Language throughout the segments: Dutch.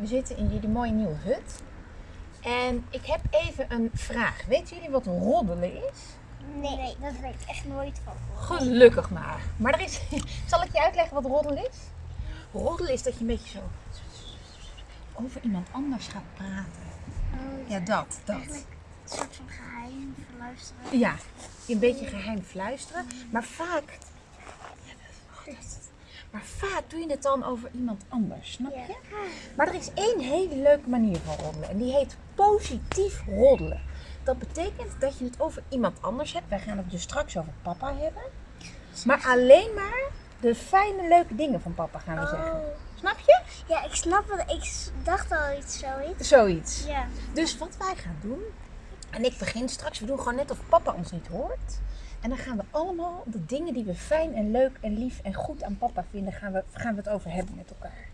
We zitten in jullie mooie nieuwe hut. En ik heb even een vraag. Weten jullie wat roddelen is? Nee, dat weet ik echt nooit van. Gelukkig maar. Maar er is, zal ik je uitleggen wat roddelen is? Roddelen is dat je een beetje zo over iemand anders gaat praten. Ja, dat, dat. Eigenlijk een soort van geheim verluisteren. Ja, een beetje geheim fluisteren. Maar vaak. Maar vaak doe je het dan over iemand anders, snap je? Maar er is één hele leuke manier van roddelen. En die heet positief roddelen. Dat betekent dat je het over iemand anders hebt. Wij gaan het dus straks over papa hebben. Maar alleen maar de fijne, leuke dingen van papa gaan we zeggen. Snap je? Ja, ik snap het. Ik dacht al iets zoiets. Zoiets. Ja. Dus wat wij gaan doen, en ik begin straks, we doen gewoon net of papa ons niet hoort. En dan gaan we allemaal de dingen die we fijn en leuk en lief en goed aan papa vinden, gaan we, gaan we het over hebben met elkaar.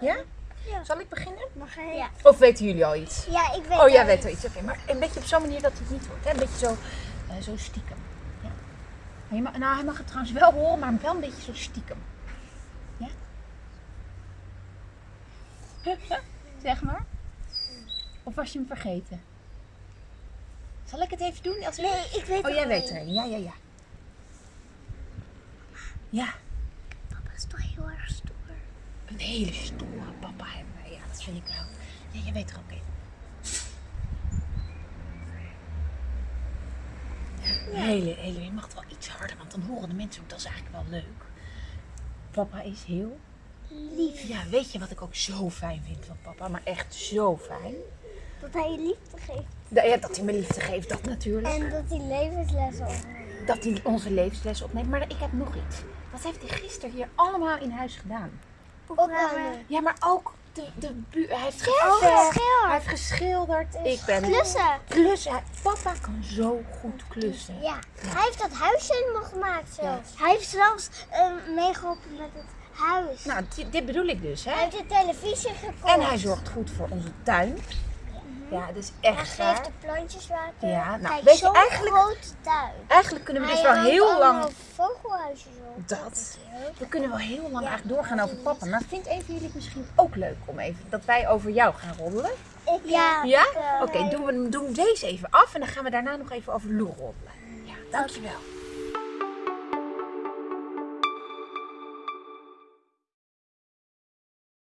Ja? Ja. Zal ik beginnen? Mag hij? Ja. Of weten jullie al iets? Ja, ik weet Oh, jij al weet wel iets. Oké, maar een beetje op zo'n manier dat het niet hoort. Hè? Een beetje zo, eh, zo stiekem. Ja. Maar je mag, nou, hij mag het trouwens wel horen, maar wel een beetje zo stiekem. Ja? zeg maar. Of was je hem vergeten? Zal ik het even doen? Als Nee, ik weet Oh, het jij al. weet er. Ja, ja, ja. Ja, Papa is toch heel erg stoer. een hele stoere papa hebben wij. Ja, dat vind ik wel. Ja, jij weet er ook een. Hele, hele. Je mag het wel iets harder, want dan horen de mensen ook. Dat is eigenlijk wel leuk. Papa is heel Lief. Ja, weet je wat ik ook zo fijn vind van papa? Maar echt zo fijn. Dat hij je liefde geeft. Dat, ja, dat hij me liefde geeft, dat natuurlijk. En dat hij levenslessen opneemt. Dat hij onze levensles opneemt. Maar ik heb nog iets. Wat heeft hij gisteren hier allemaal in huis gedaan? Opruimen. Ja, maar ook de, de buur. Hij heeft geschilderd. Hij heeft geschilderd. Ik ben Klussen. klussen. Hij- Papa kan zo goed klussen. Ja. Hij heeft dat huisje helemaal gemaakt zelfs. Hij heeft zelfs eh, meegeholpen met het huis. Nou, di- dit bedoel ik dus, Hij hè? heeft de televisie gekocht. En hij zorgt goed voor onze tuin. Ja, dat is Hij echt geeft waar. de plantjes water. Ja, nou, Kijk, weet je, zo'n eigenlijk- grote tuin. Eigenlijk kunnen we dus Hij wel heel lang... vogelhuisjes op. Dat. We kunnen wel heel lang eigenlijk doorgaan over papa. Maar vindt een van jullie het misschien ook leuk om even dat wij over jou gaan roddelen? Ik, ja. Ja? eh, Oké, doen we doen deze even af en dan gaan we daarna nog even over Lou roddelen. Ja, dankjewel.